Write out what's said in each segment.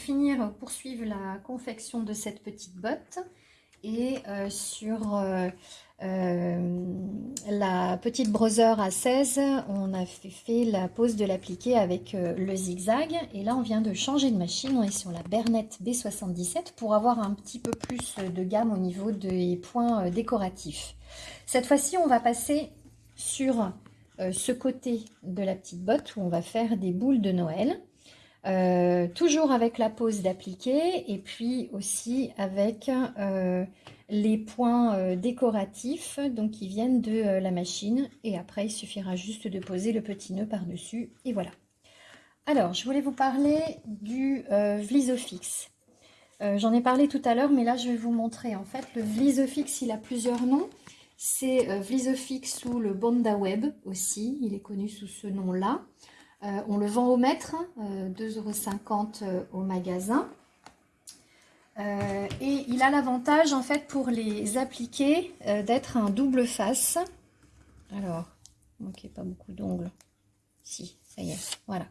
finir, poursuivre la confection de cette petite botte. Et euh, sur euh, la petite brother à 16, on a fait, la pose de l'appliqué avec le zigzag. Et là, on vient de changer de machine. On est sur la Bernette B77 pour avoir un petit peu plus de gamme au niveau des points décoratifs. Cette fois-ci, on va passer sur ce côté de la petite botte où on va faire des boules de Noël. Euh, toujours avec la pose d'appliquer et puis aussi avec euh, les points euh, décoratifs donc qui viennent de la machine. Et après il suffira juste de poser le petit nœud par dessus et voilà. Alors je voulais vous parler du Vlisofix. J'en ai parlé tout à l'heure mais là je vais vous montrer en fait le Vlisofix il a plusieurs noms. C'est Vlisofix ou le Bonda Web aussi. Il est connu sous ce nom là euh, on le vend au mètre, 2,50€ euh, au magasin. Euh, et il a l'avantage, en fait, pour les appliquer, d'être un double face. Alors, ok, pas beaucoup d'ongles. Si, ça y est, voilà.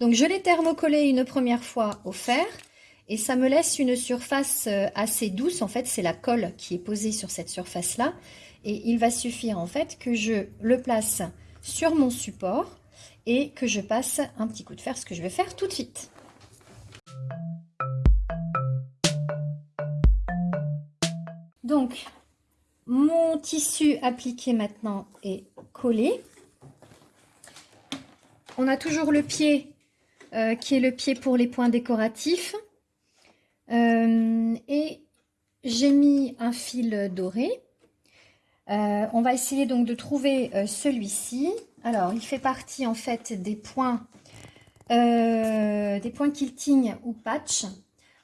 Donc, je l'ai thermocollé une première fois au fer. Et ça me laisse une surface assez douce. En fait, c'est la colle qui est posée sur cette surface-là. Et il va suffire, en fait, que je le place sur mon support et que je passe un petit coup de fer, ce que je vais faire tout de suite. Donc, mon tissu appliqué maintenant est collé. On a toujours le pied euh, qui est le pied pour les points décoratifs. Euh, et j'ai mis un fil doré. Euh, on va essayer donc de trouver celui-ci. Alors, il fait partie en fait des points, euh, des points quilting ou patch.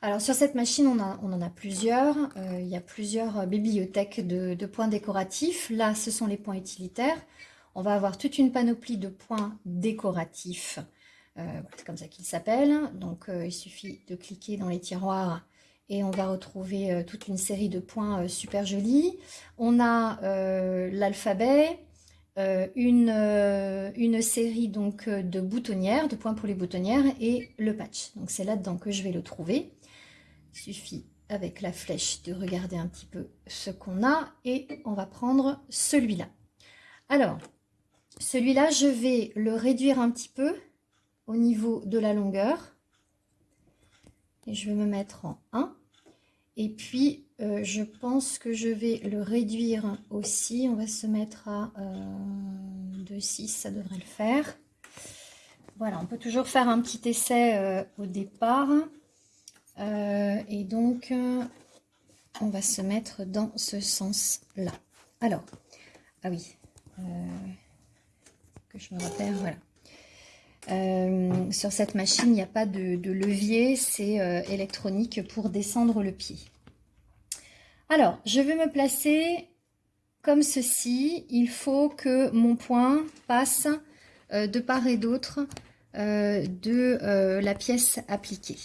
Alors, sur cette machine, on, en a plusieurs. Euh, il y a plusieurs bibliothèques de, points décoratifs. Là, ce sont les points utilitaires. On va avoir toute une panoplie de points décoratifs. Euh, c'est comme ça qu'ils s'appellent. Donc, il suffit de cliquer dans les tiroirs et on va retrouver toute une série de points super jolis. On a l'alphabet, euh, une, euh, une, série donc euh, de boutonnières, de points pour les boutonnières et le patch. Donc c'est là-dedans que je vais le trouver. Il suffit avec la flèche de regarder un petit peu ce qu'on a et on va prendre celui-là. Alors, celui-là, je vais le réduire un petit peu au niveau de la longueur. Et je vais me mettre en 1. Et puis, euh, je pense que je vais le réduire aussi. On va se mettre à euh, 2,6, ça devrait le faire. Voilà, on peut toujours faire un petit essai euh, au départ. Euh, et donc, on va se mettre dans ce sens-là. Alors, ah oui, que je me repère, voilà. Sur cette machine, il n'y a pas de levier, c'est électronique pour descendre le pied. Alors, je vais me placer comme ceci. Il faut que mon point passe euh, de part et d'autre euh, de euh, la pièce appliquée.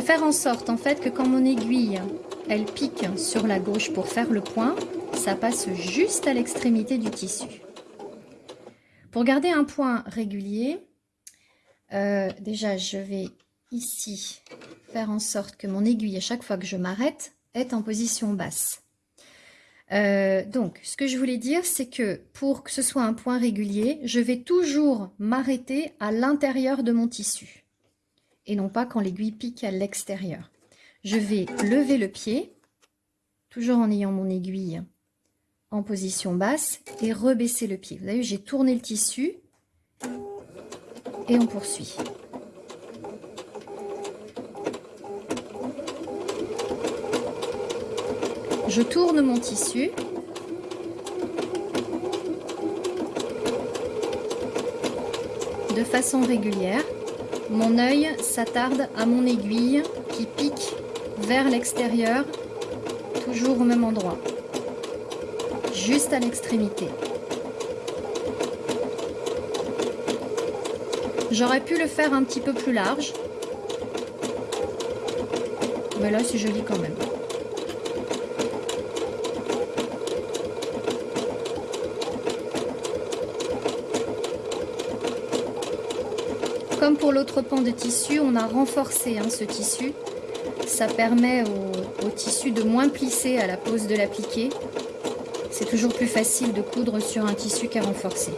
Faire en sorte en fait que quand mon aiguille elle pique sur la gauche pour faire le point, ça passe juste à l'extrémité du tissu. Pour garder un point régulier, euh, déjà je vais ici faire en sorte que mon aiguille, à chaque fois que je m'arrête, est en position basse. Euh, donc, ce que je voulais dire, c'est que pour que ce soit un point régulier, je vais toujours m'arrêter à l'intérieur de mon tissu et non pas quand l'aiguille pique à l'extérieur je vais lever le pied, toujours en ayant mon aiguille en position basse, et rebaisser le pied. Vous voyez, j'ai tourné le tissu, et on poursuit. Je tourne mon tissu. De façon régulière, mon œil s'attarde à mon aiguille qui pique vers l'extérieur, toujours au même endroit, juste à l'extrémité. J'aurais pu le faire un petit peu plus large. Mais là, c'est joli quand même. Comme pour l'autre pan de tissu, on a renforcé hein, ce tissu. Ça permet au, tissu de moins plisser à la pose de l'appliqué. C'est toujours plus facile de coudre sur un tissu qu'à renforcer.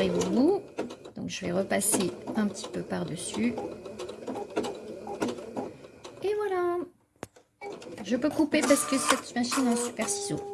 Au bout. Donc je vais repasser un petit peu par-dessus. Et voilà. Je peux couper parce que cette machine a un super ciseau.